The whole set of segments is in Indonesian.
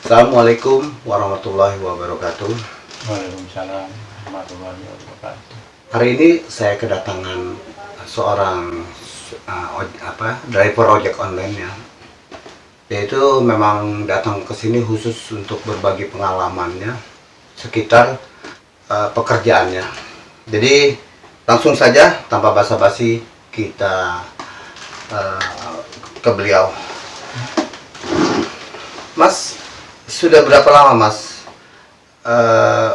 Assalamualaikum warahmatullahi wabarakatuh. Waalaikumsalam warahmatullahi wabarakatuh. Hari ini saya kedatangan seorang uh, oj- apa driver ojek online ya. Yaitu memang datang ke sini khusus untuk berbagi pengalamannya sekitar uh, pekerjaannya. Jadi langsung saja tanpa basa-basi kita uh, ke beliau. Mas, sudah berapa lama Mas eh,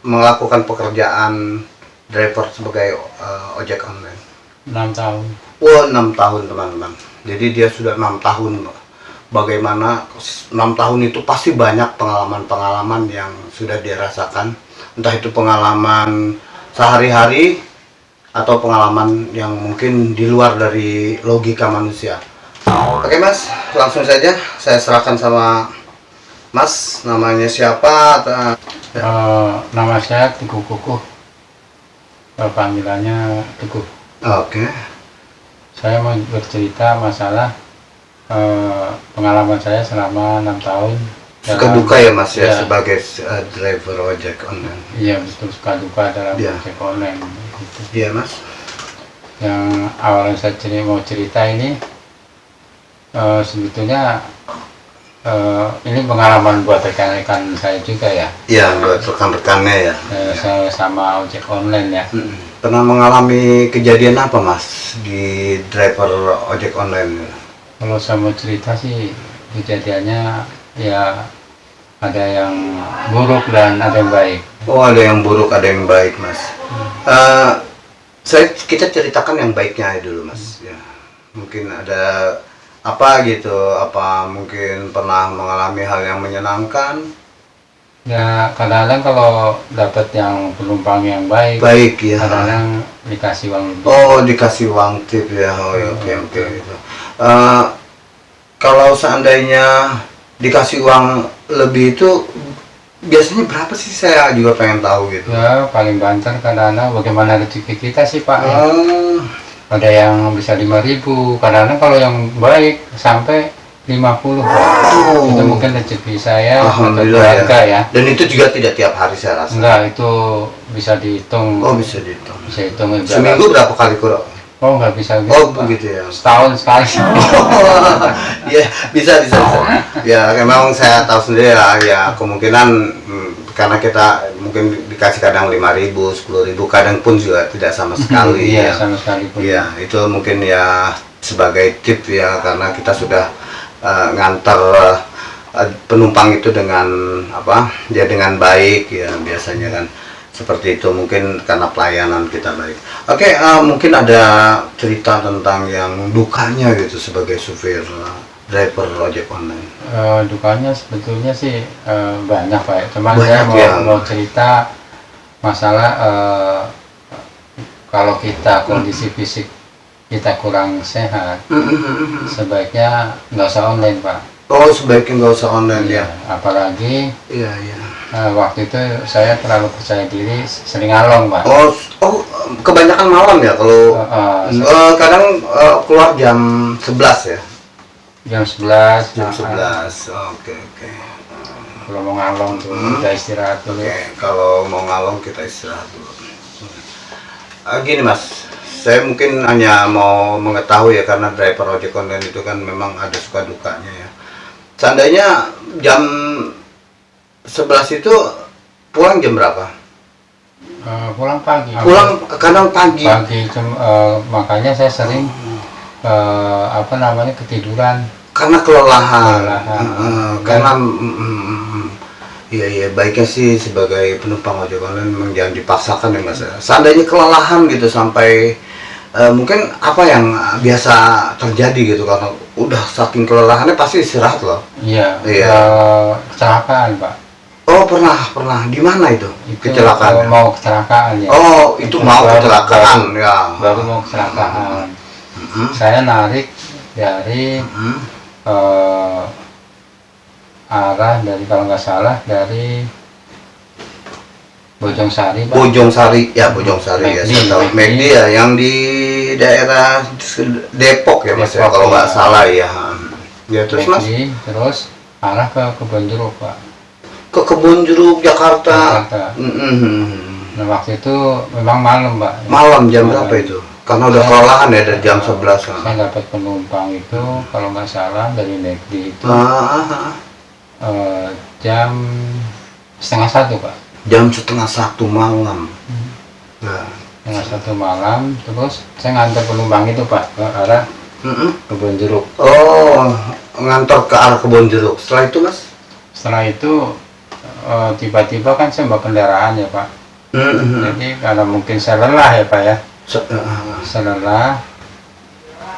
melakukan pekerjaan driver sebagai eh, ojek online? 6 tahun. Wah, enam tahun teman-teman. Jadi dia sudah enam tahun. Bagaimana enam tahun itu pasti banyak pengalaman-pengalaman yang sudah dia rasakan. Entah itu pengalaman sehari-hari atau pengalaman yang mungkin di luar dari logika manusia. Oke mas, langsung saja saya serahkan sama Mas, namanya siapa? Atau- Eh, nama saya Teguh Kukuh. Eh, panggilannya Teguh. Oke, Saya mau bercerita masalah eh, pengalaman saya selama 6 tahun. suka dalam- duka ya Mas ya, Ya. sebagai uh, driver ojek online. Iya betul suka duka dalam Iya. ojek online. Gitu. Iya Mas. Yang awalnya saya ceri- mau cerita ini eh, sebetulnya eh, ini pengalaman buat rekan-rekan saya juga ya. Iya, buat rekan-rekannya ya. Saya sama ojek online ya. Pernah mengalami kejadian apa Mas di driver ojek online? Kalau saya mau cerita sih kejadiannya ya ada yang buruk dan ada yang baik. Oh, ada yang buruk, ada yang baik Mas. Eh, saya kita ceritakan yang baiknya dulu Mas. Ya, mungkin ada apa gitu? Apa mungkin pernah mengalami hal yang menyenangkan? Ya kadang-kadang kalau dapat yang penumpang yang baik, Baik ya. kadang-kadang dikasih uang lebih. Oh dikasih uang tip ya, oh ya, oke oke gitu. Eh, kalau seandainya dikasih uang lebih itu biasanya berapa sih saya juga pengen tahu gitu. Ya paling banter kadang-kadang bagaimana rezeki kita sih Pak. ya. Oh, Ada yang bisa 5000 kadang-kadang kalau yang baik sampai 50 Pak. Oh. Itu mungkin rezeki saya alhamdulillah keluarga ya. ya. Dan itu juga tidak tiap hari saya rasa. Enggak, itu bisa dihitung. Oh bisa dihitung. Bisa hitung ya, Seminggu berapa kali kurang? Oh, nggak bisa gitu. Oh begitu ya. Setahun sekali. Iya bisa bisa bisa. Ya memang saya tahu sendiri lah ya kemungkinan hmm, karena kita mungkin dikasih kadang lima ribu, sepuluh ribu, kadang pun juga tidak sama sekali. Iya, ya. sama sekali pun. Iya itu mungkin ya sebagai tip ya karena kita sudah eh, ngantar eh, penumpang itu dengan apa ya dengan baik ya biasanya kan seperti itu mungkin karena pelayanan kita baik. Oke eh, mungkin ada cerita tentang yang dukanya gitu sebagai supir driver ojek online. Eh, dukanya sebetulnya sih eh, banyak Pak. Cuman Banyak, saya mau, ya. mau cerita masalah eh, kalau kita kondisi fisik kita kurang sehat, sebaiknya nggak usah online Pak. Oh sebaiknya nggak usah online ya. Apalagi Iya iya. eh, waktu itu saya terlalu percaya diri, sering ngalong Pak. Oh oh kebanyakan malam ya kalau Eh, eh, eh, kadang eh, keluar jam 11 ya. Jam 11 Jam nah, 11. Oke oke. kalau mau ngalong tuh Hmm. kita istirahat dulu Oke, kalau mau ngalong kita istirahat dulu. Ah, gini mas, saya mungkin hanya mau mengetahui ya karena driver ojek online itu kan memang ada suka dukanya ya. Seandainya jam 11 itu pulang jam berapa? Eh, pulang pagi Pulang kadang pagi. pagi eh, makanya saya sering eh, apa namanya ketiduran Karena kelelahan. Kelelahan. Heeh, karena mm, mm, mm. Iya iya baiknya sih sebagai penumpang ojek online memang jangan dipaksakan ya mas. Seandainya kelelahan gitu sampai eh, mungkin apa yang biasa terjadi gitu karena udah saking kelelahannya pasti istirahat loh. iya Iya. kecelakaan pak Oh pernah pernah di mana itu, itu kecelakaan? mau kecelakaan ya Oh itu mau kecelakaan baru- ya. baru mau kecelakaan Mm, saya narik dari mm. eh, arah dari kalau nggak salah dari Bojong Sari pak Bojong Sari ya Bojong Sari ya saya tahu McD. Ya yang di daerah Depok ya mas ya Depok, kalau nggak iya. salah ya. Ya terus mas? Terus arah ke kebun jeruk pak Ke kebun jeruk Jakarta. Jakarta. Mm-mm. nah waktu itu memang malam pak Malam jam Malam. berapa itu? Karena udah kelelahan ya dari jam 11 saya kan. dapat penumpang itu kalau nggak salah dari Negdi itu Ah, eh, jam setengah satu pak jam setengah satu malam. Nah. setengah satu malam terus saya ngantar penumpang itu pak ke arah kebun jeruk Oh, ngantor ke arah kebun jeruk. Setelah itu mas? setelah itu eh, tiba-tiba kan saya bawa kendaraan ya pak Mm-mm. jadi karena mungkin saya lelah ya pak ya Se- ah, saya lelah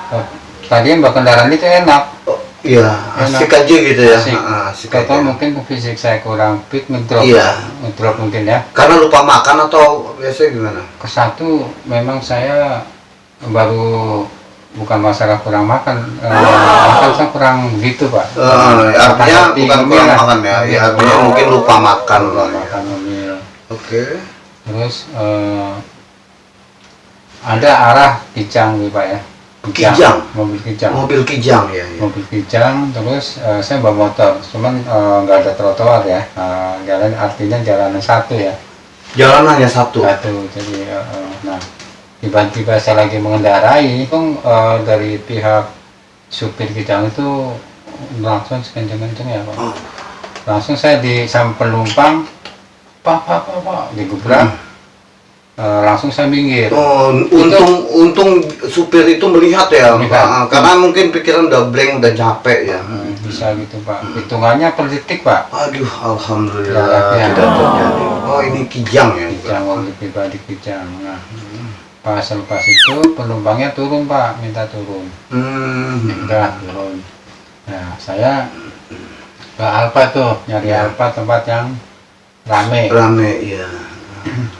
Eh, tadi yang kendaraan itu enak oh, Iya, Enak. asik aja gitu ya. Asik. Ah, asik Kata aja. mungkin fisik saya kurang fit ngedrop Iya. ngedrop mungkin ya Karena lupa makan atau biasanya gimana? ke satu memang saya baru bukan masalah kurang makan eh, makan saya kurang begitu pak Eh, artinya Makan bukan kurang lah. makan ya, ya artinya mungkin lupa makan lupa lah ya. makan. Oke. terus eh, ada arah kijang nih pak ya Kijang? mobil kijang Mobil kijang ya. ya. mobil kijang terus eh, saya bawa motor cuman eh, nggak ada trotoar ya Eh, jalan artinya jalanan satu ya Jalan hanya satu. satu jadi eh, nah tiba-tiba saya lagi mengendarai itu eh, dari pihak supir kijang itu langsung sekenceng-kenceng ya pak Oh. langsung saya di sama penumpang pak pak pak pak digebrak Eh, langsung saya minggir Oh, untung untung supir itu melihat ya, Melihat. Ah, karena mungkin pikiran udah blank udah capek ya. Hmm, bisa gitu pak hitungannya per detik pak Aduh, alhamdulillah Ya, ya. terjadi. Oh, ini kijang ya. kijang mobil pribadi kijang nah pas lepas itu penumpangnya turun pak minta turun Hmm. udah turun nah saya ke Alfa tuh nyari Ya. Alfa tempat yang rame Rame ya.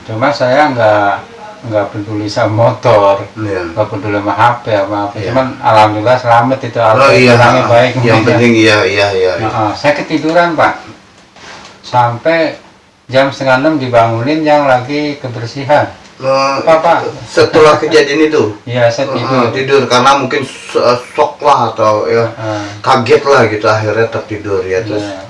Cuma saya nggak nggak peduli sama motor Ya. nggak peduli sama HP apa apa Iya. cuman alhamdulillah selamat itu Alfa Oh iya, orangnya baik yang ya. penting iya iya iya. Nah, ah, saya ketiduran pak sampai jam setengah enam dibangunin yang lagi kebersihan Eh, Apa, Pak? Setelah kejadian itu iya saya tidur eh, tidur karena mungkin eh, shock lah atau ya Ah, kaget lah gitu akhirnya tertidur ya terus. iya.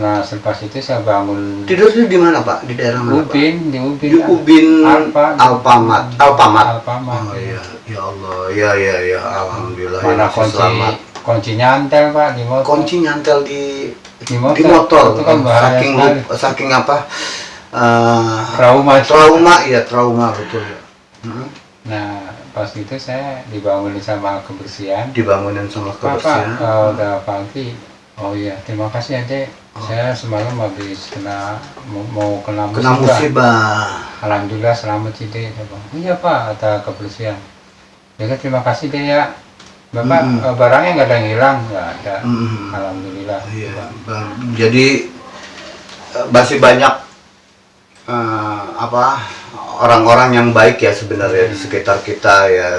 Nah selepas itu saya bangun Tidurnya di mana pak? Di daerah mana pak? Ubin di Ubin Di Ubin Alfa Alpamat. Alpamat. Alfamart. Oh iya, ya Allah, ya ya ya, alhamdulillah mana ya, kunci selamat. kunci nyantel pak di motor Kunci nyantel di di motor, di motor, itu kan bahaya saking sekali. saking apa? eh, trauma trauma ya trauma betul ya. Hmm. nah pas itu saya dibangunin sama kebersihan Dibangunin sama Pak, Pak, kebersihan. eh, udah pagi. Oh iya, terima kasih ya, Dek. Saya semalam habis kena mau, kena musibah. Kena musibah. Alhamdulillah selamat sih, bilang, "Oh iya, Pak, ada kebersihan. Ya kan, terima kasih, Dek ya. Bapak, eh, barangnya nggak ada yang hilang? Nggak ada. Mm. Alhamdulillah. Iya, jadi eh, masih banyak eh, apa orang-orang yang baik ya sebenarnya di sekitar kita ya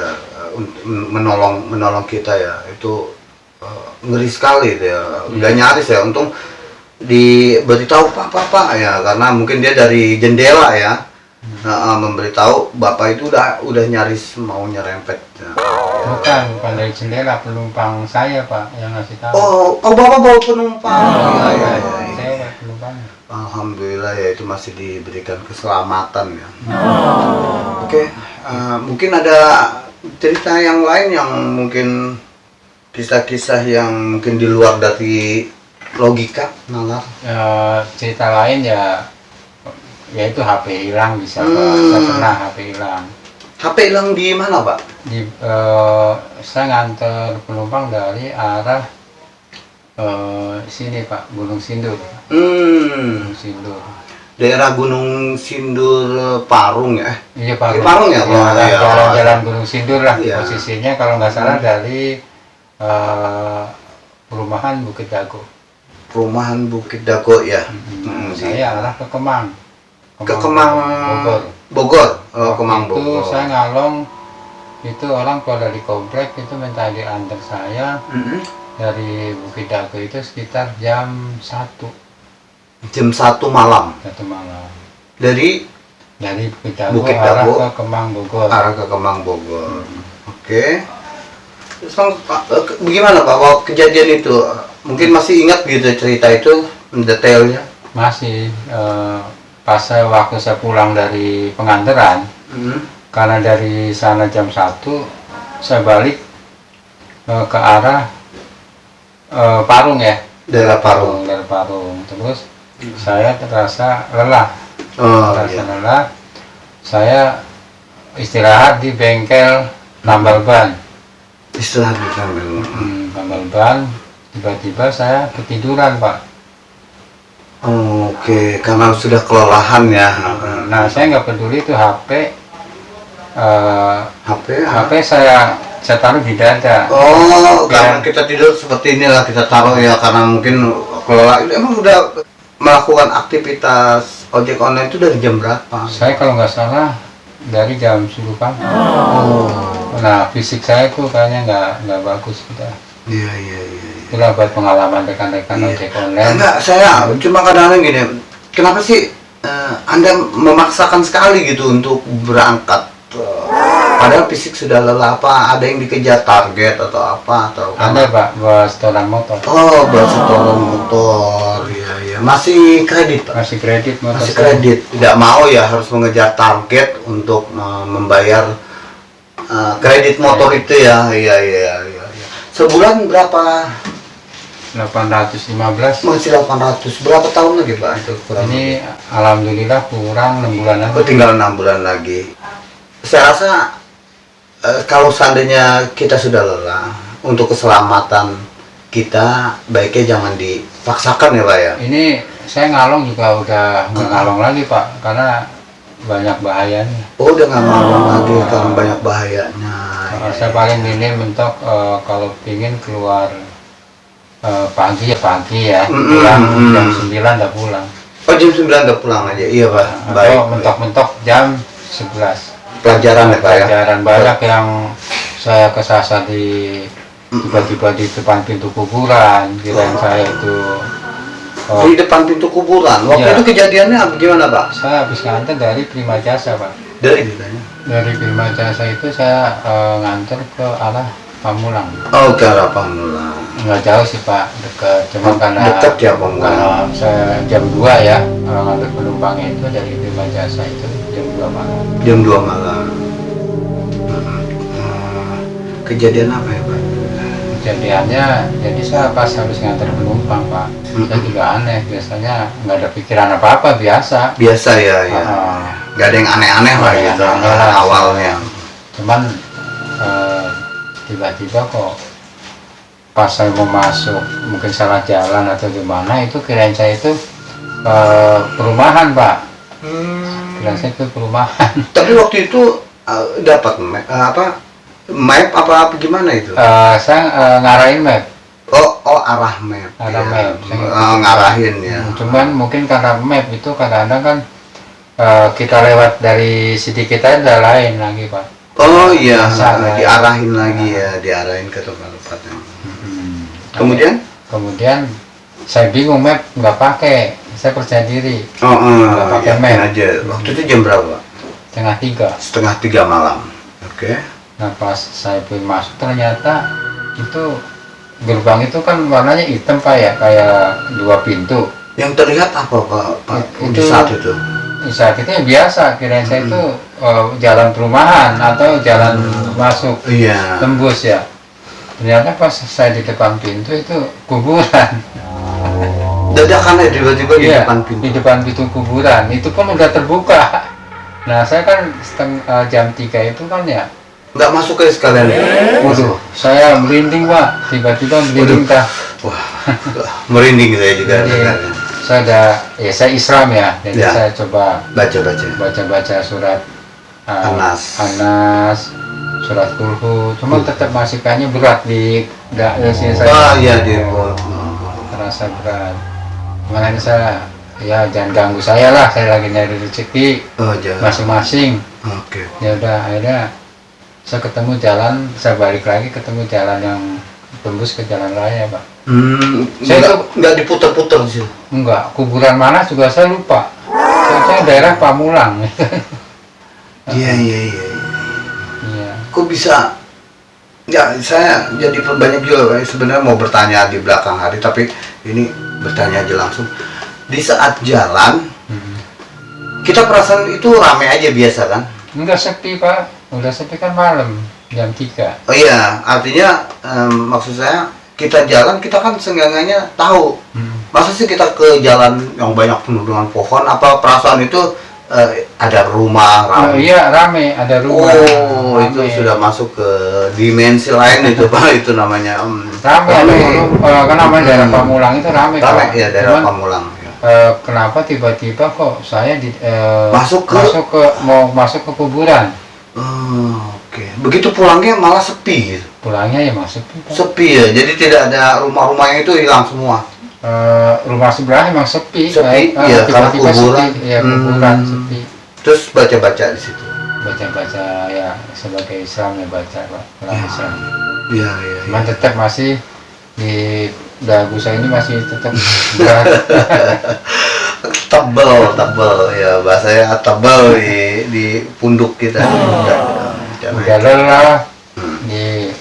menolong menolong kita ya itu ngeri sekali itu ya udah nyaris ya untung diberitahu pak pak pak ya karena mungkin dia dari jendela ya Nah, eh, memberitahu bapak itu udah udah nyaris mau nyerempet ya. Bukan, bukan dari jendela penumpang saya, Pak, yang ngasih tahu. oh oh bapak bawa penumpang Oh, ya, ya, ya, ya. Saya Pak, penumpang. Alhamdulillah ya itu masih diberikan keselamatan ya. Oke, eh, mungkin ada cerita yang lain yang mungkin kisah-kisah yang mungkin di luar dari logika nalar. Ya, cerita lain ya yaitu HP hilang bisa. Hmm. Saya pernah HP hilang. HP hilang di mana pak? di eh, saya nganter penumpang dari arah eh, sini Pak Gunung Sindur Hmm, Gunung Sindur daerah Gunung Sindur eh, Parung ya. iya Pak Di Parung ya, Pak? jalan- Iya. jalan-jalan Gunung Sindur lah Iya. posisinya kalau nggak salah dari eh, perumahan Bukit Dago Perumahan Bukit Dago ya. Hmm, Hmm, saya arah ke Kemang ke Kemang Bogor Bogor. Oh, Kemang itu Bogor. saya ngalong itu orang kalau dari komplek itu minta diantar saya Mm-mm. dari Bukit Dago itu sekitar jam 1 Jam satu malam satu malam dari dari Bukit Dago Bukit arah Dago. ke Kemang Bogor arah ke Kemang Bogor. Oke. Terus Bang, Pak, eh, bagaimana Pak waktu kejadian itu? Mungkin masih ingat gitu cerita itu detailnya. masih eh, pas saya waktu saya pulang dari pengantaran Hmm. karena dari sana jam 1 saya balik eh, ke arah eh, Parung ya Daerah Parung. dari Parung terus saya terasa lelah Oh terasa iya. lelah saya istirahat di bengkel tambal ban Istirahat di sambil. hmm, tambal ban tiba-tiba saya ketiduran pak Oh, Oke, karena sudah kelelahan ya. nah saya nggak peduli itu HP eh, HP. HP saya saya taruh di dada Oh, karena Ya. kita tidur seperti inilah kita taruh ya karena mungkin kelelahan. Emang udah melakukan aktivitas ojek online itu dari jam berapa? saya kalau nggak salah dari jam 10 pagi Oh, nah fisik saya tuh kayaknya nggak nggak bagus gitu iya iya iya. iya. itulah buat pengalaman rekan-rekan Iya. ojek online Enggak, saya cuma kadang-kadang gini, kenapa sih eh, Anda memaksakan sekali gitu untuk berangkat? Eh, padahal fisik sudah lelah apa? Ada yang dikejar target atau apa? Atau ada pak buat setoran motor Oh, buat setoran motor, iya iya. Masih kredit, Pak? masih kredit motor Masih saya. kredit. Tidak mau ya harus mengejar target untuk eh, membayar eh, kredit motor itu ya. Iya iya iya. iya. Sebulan berapa? 815 Masih 800. Berapa tahun lagi, Pak? Itu kurang ini alhamdulillah kurang 6 bulan Oh, lagi tinggal enam bulan lagi. Saya rasa eh, kalau seandainya kita sudah lelah untuk keselamatan kita baiknya jangan dipaksakan ya pak ya. ini saya ngalong juga udah nggak ngalong lagi pak karena banyak bahayanya Oh udah nggak mau lagi karena banyak bahayanya. Uh, saya paling minim mentok uh, kalau pingin keluar uh, pagi ya pagi ya pulang mm, mm. jam 9 udah pulang Oh jam 9 udah pulang aja. Iya pak. atau Baik. mentok-mentok jam 11 Pelajaran ya pak ya. pelajaran banyak yang saya kesasar di tiba-tiba di depan pintu kuburan kirain saya itu oh, Di depan pintu kuburan. Waktu Iya. itu kejadiannya gimana pak? saya habis nganter dari Prima Jasa pak Dari ditanya. dari Prima Jasa itu saya uh, nganter ke arah Pamulang Oh ke arah Pamulang. nggak jauh sih pak dekat cuma karena Dekat ya, Pamulang. karena saya jam 2 ya kalau ngambil penumpangnya itu dari Prima Jasa itu jam 2 malam Jam 2 malam. Hmm. Kejadian apa ya pak? kejadiannya jadi saya pas habis nganter penumpang pak saya Mm-mm. juga aneh biasanya nggak ada pikiran apa apa biasa Biasa ya ya. Ah, Gak ada yang aneh-aneh lah Nggak yang gitu aneh lah. awalnya. cuman eh, tiba-tiba kok pas saya mau masuk mungkin salah jalan atau gimana itu kirain saya itu eh, perumahan pak kirain saya itu perumahan Tapi waktu itu uh, dapat map, uh, apa map apa apa gimana itu? Eh, saya eh, ngarahin map Oh oh arah map. Arah ya. map. Uh, ngarahin ya. cuman mungkin karena map itu kadang-kadang kan eh, kita lewat dari sisi kita udah lain lagi pak Oh iya, Salah. diarahin lagi ya, diarahin ke tempat-tempat yang. Hmm. Kemudian? kemudian saya bingung map nggak pakai saya percaya diri Oh, uh, Nggak pakai yakin map. aja. Waktu itu jam berapa? tengah tiga Setengah tiga malam. Oke. nah pas saya pun masuk ternyata itu gerbang itu kan warnanya hitam pak ya kayak dua pintu Yang terlihat apa pak? Pak itu- saat itu? Itu ya biasa. Kirain saya itu eh, jalan perumahan atau jalan masuk Iya. tembus ya. Ternyata pas saya di depan pintu itu kuburan. Dadakan ya tiba-tiba di Iya, depan pintu. di depan pintu kuburan. Itu pun udah terbuka. Nah saya kan seteng, eh, jam 3 itu kan ya. Nggak masuk ke sekalian. waduh saya merinding pak. Tiba-tiba merinding kah Wah, merinding saya juga. Saya ada ya saya Islam ya. Jadi Ya. saya coba Baca-baca. baca-baca surat uh, Anas. Anas, surat kulhu cuma tetap masih kayaknya berat di nggak sini saya. Ah iya di terasa berat. Makanya saya ya jangan ganggu saya lah. Saya lagi nyari rezeki Oh masing-masing. Oke. ya udah akhirnya saya ketemu jalan saya balik lagi ketemu jalan yang tembus ke jalan raya pak Hmm, Saya nggak, itu- nggak diputer-puter sih. enggak kuburan mana juga saya lupa saya, daerah Pamulang Iya iya iya. iya. iya Kok bisa Ya, saya jadi banyak juga Pak. sebenarnya mau bertanya di belakang hari, tapi ini bertanya aja langsung. Di saat jalan, Hmm. kita perasaan itu rame aja biasa kan? Enggak sepi pak, udah sepi kan malam jam 3 Oh iya, artinya em, maksud saya kita jalan kita kan seenggaknya tahu. Masa sih kita ke jalan yang banyak penuh dengan pohon? Apa perasaan itu eh, ada rumah Oh, rame? iya rame, ada rumah. Oh, itu Rame. sudah masuk ke dimensi lain itu pak itu namanya. em, rame gunung, eh, kan namanya daerah Hmm. Pamulang itu rame, Rame Pak. ya daerah Cuman, Pamulang. ya. eh, kenapa tiba-tiba kok saya di, eh, Masuk ke- masuk ke mau masuk ke kuburan Oh, Oke, begitu pulangnya malah sepi gitu. pulangnya ya masuk Pak. Sepi ya, jadi tidak ada rumah-rumahnya itu hilang semua. Eh, rumah sebelah emang sepi, Sepi, eh, iya, karena tiba-tiba kuburan. sepi, ya kuburan Hmm. sepi. Terus baca-baca di situ. Baca-baca ya sebagai Islam ya baca Pak, Ya. Islam. Iya, iya. Cuman tetap masih di dagu saya ini masih tetap berat. tebel tebel ya bahasanya tebel di di punduk kita. Udah- udah lelah Hmm. di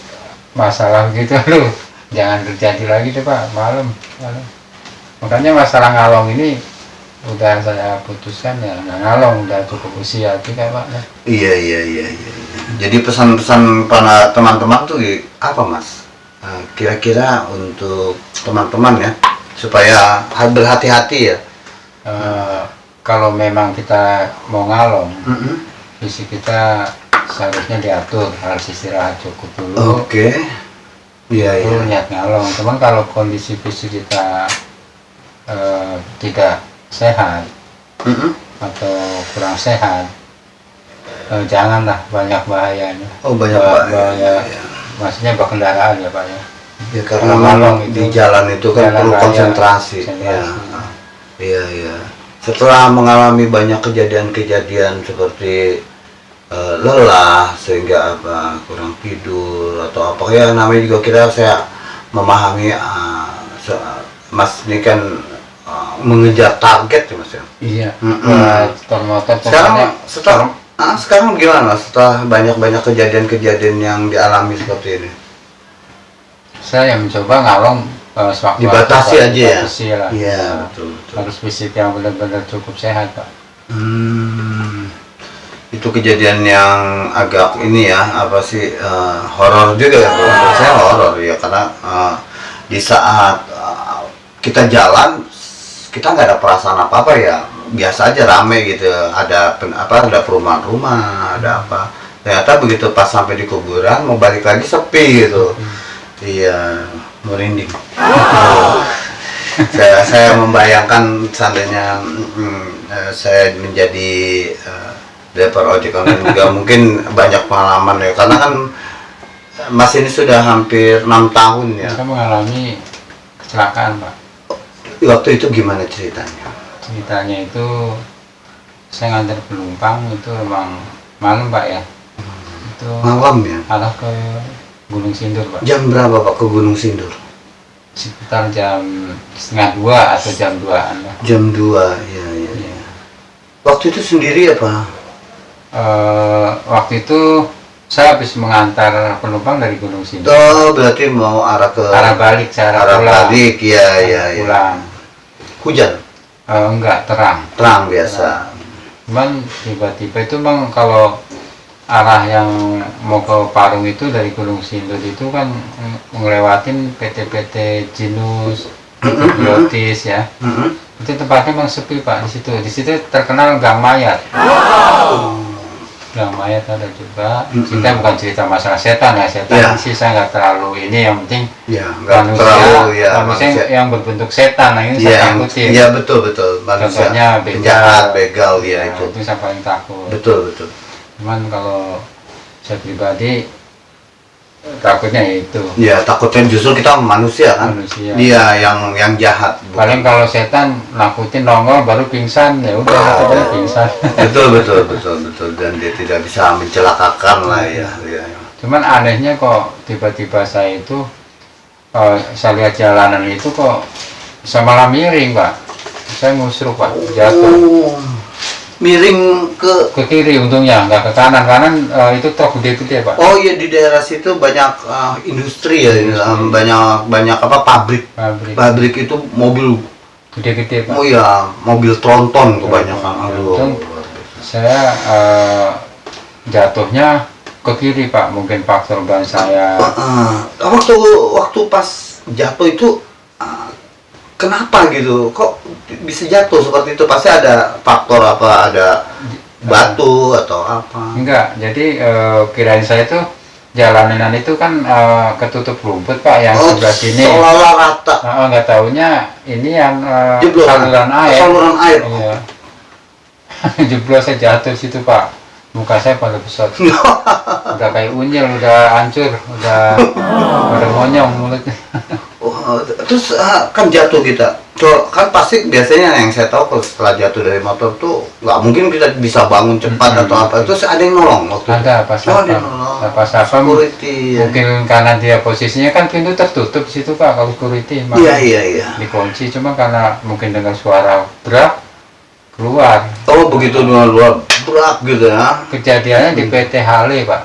masalah gitu lu jangan terjadi lagi deh pak. Malam malam. Makanya masalah ngalong ini udah saya putuskan ya. Nggak ngalong udah cukup usia juga pak ya. iya iya iya iya. Jadi pesan-pesan para teman-teman tuh apa mas? Nah, kira-kira untuk teman-teman ya supaya ha- berhati-hati ya Eh, kalau memang kita mau ngalong Mm-mm. fisik kita seharusnya diatur harus istirahat cukup dulu. Oke. Iya iya. Baru niat ngalong. Cuman kalau kondisi fisik kita eh, tidak sehat Mm-mm. atau kurang sehat eh, janganlah banyak bahayanya. Oh banyak Bah- pak bahaya. Ya, maksudnya berkendaraan ya pak ya. Ya karena malam di itu, jalan itu kan jalan perlu raya, konsentrasi. ya konsentrasi. Iya iya. Setelah mengalami banyak kejadian-kejadian seperti eh, lelah sehingga apa kurang tidur atau apa. Ya namanya juga kita saya memahami ah, se- mas ini kan ah, mengejar target ya mas ya? Iya. Buat motor motor sekarang setelah ah, sekarang gimana setelah banyak-banyak kejadian-kejadian yang dialami seperti ini? Saya mencoba ngalong eh, sewaktu dibatasi aja ya? lah. iya betul betul. harus fisik yang benar-benar cukup sehat pak. Hmm, itu kejadian yang agak ini ya apa sih eh, horor juga ya menurut saya horor ya karena eh, di saat eh, kita jalan kita nggak ada perasaan apa apa ya. Biasa aja rame gitu ada pen- apa ada perumahan rumah ada apa. Ternyata begitu pas sampai di kuburan mau balik lagi sepi gitu. Iya merinding saya saya membayangkan seandainya mm, eh, saya menjadi eh, driver ojek online juga mungkin banyak pengalaman ya. Karena kan Mas ini sudah hampir enam tahun ya. Saya mengalami kecelakaan pak. Waktu itu gimana ceritanya? Ceritanya itu saya ngantar penumpang itu memang malam pak ya. Itu malam ya? arah ke Gunung Sindur pak. Jam berapa Pak ke Gunung Sindur? Sekitar jam setengah dua atau jam duaan lah jam 2 ya ya, ya. waktu itu sendiri apa Eh, waktu itu saya habis mengantar penumpang dari Gunung Sindur. Oh berarti mau arah ke arah balik saya arah arah pulang. balik ya ya ya pulang. Hujan? Eh, enggak terang. Terang biasa. Cuman tiba-tiba itu bang kalau arah yang mau ke Parung itu dari Gunung Sindur itu kan ngelewatin PT-PT Jinus, Biotis ya. Mm-mm. Itu tempatnya bang sepi pak di situ. Di situ terkenal gang mayat. Gang mayat ada juga. Mm-mm. Kita bukan cerita masalah setan ya. Setan Ya. sih saya nggak terlalu ini. Yang penting Ya, manusia, terlalu ya manusia, manusia. yang berbentuk setan. Nah ini Iya, saya takutin. iya betul betul manusia Contohnya begal. penjahat, begal ya Nah, itu. itu saya paling takut. Betul betul. Cuman kalau saya pribadi takutnya ya itu Ya takutnya justru kita manusia kan. Manusia. Dia yang yang jahat. bukan- paling kalau setan nakutin nongol baru pingsan ya udah Oh. pingsan betul betul betul betul dan dia tidak bisa mencelakakan lah ya. ya. cuman anehnya kok tiba-tiba saya itu eh, saya lihat jalanan itu kok saya malah miring pak saya ngusruk pak jatuh Oh, miring ke ke kiri untungnya nggak ke kanan. Kanan eh, itu truk gede-gede pak. Oh iya di daerah situ banyak eh, industri ya ini, Industri. eh, banyak banyak apa pabrik. Pabrik. Pabrik itu mobil gede-gede pak. Oh iya mobil tronton kebanyakan Tronton, aduh. Untung saya eh, jatuhnya ke kiri pak. Mungkin faktor ban saya. Heeh. waktu waktu pas jatuh itu eh, kenapa gitu? Kok bisa jatuh seperti itu? Pasti ada faktor apa? Ada batu atau apa? Enggak jadi eh, kirain saya tuh jalanan itu kan eh, ketutup rumput pak yang oh sebelah sini. seolah rata. Nah, nggak taunya ini yang Jeblosan. saluran air. Saluran air. Iya. Jeblos saya jatuh situ pak. Muka saya pada besar. Udah kayak unyil udah hancur udah udah monyong mulutnya Oh, terus ah, kan jatuh kita. Tuh, kan pasti biasanya yang saya tahu kalau setelah jatuh dari motor tuh nggak mungkin kita bisa bangun cepat Mm-mm. atau apa. Terus ada yang nolong waktu ada pas Oh, ada nolong. Nah, pas security ya. mungkin karena dia posisinya kan pintu tertutup situ pak kalau security iya iya iya. Dikunci cuma karena mungkin dengan suara berat keluar. Oh begitu dua luar berat gitu ya. Kejadiannya di PT Hale pak.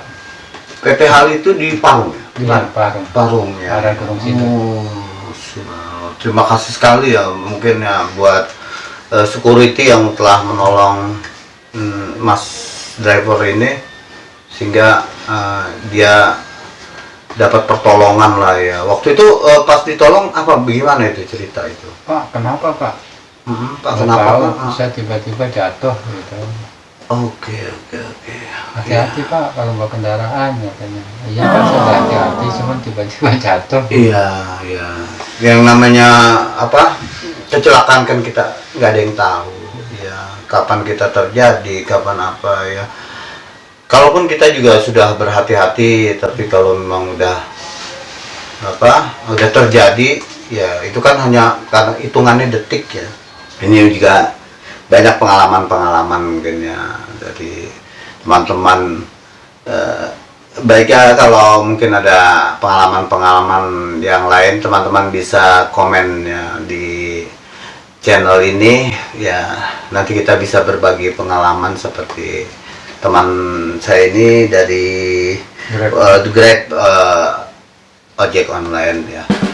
PT Hal itu di Parung. Ya? di Bukan? Parung. Parung ya. Ada gunung situ. Oh, sudah. terima kasih sekali ya mungkin ya buat eh, security yang telah menolong mm, Mas driver ini sehingga eh, dia dapat pertolongan lah ya. Waktu itu eh, pas ditolong apa bagaimana itu cerita itu? pak kenapa pak Mm, Pak kenapa tahu, Pak? saya tiba-tiba jatuh gitu Oke oke oke. hati-hati pak kalau bawa kendaraan katanya iya kan saya udah hati-hati cuman tiba-tiba jatuh Iya iya. Yang namanya apa kecelakaan kan kita nggak ada yang tahu. Ya kapan kita terjadi, kapan apa ya. Kalaupun kita juga sudah berhati-hati, tapi kalau memang udah apa udah terjadi, ya itu kan hanya karena hitungannya detik ya. Ini juga banyak pengalaman-pengalaman mungkin ya dari teman-teman eh, baiknya kalau mungkin ada pengalaman-pengalaman yang lain teman-teman bisa komen ya di channel ini ya nanti kita bisa berbagi pengalaman seperti teman saya ini dari Grab. eh, Grab eh, ojek online ya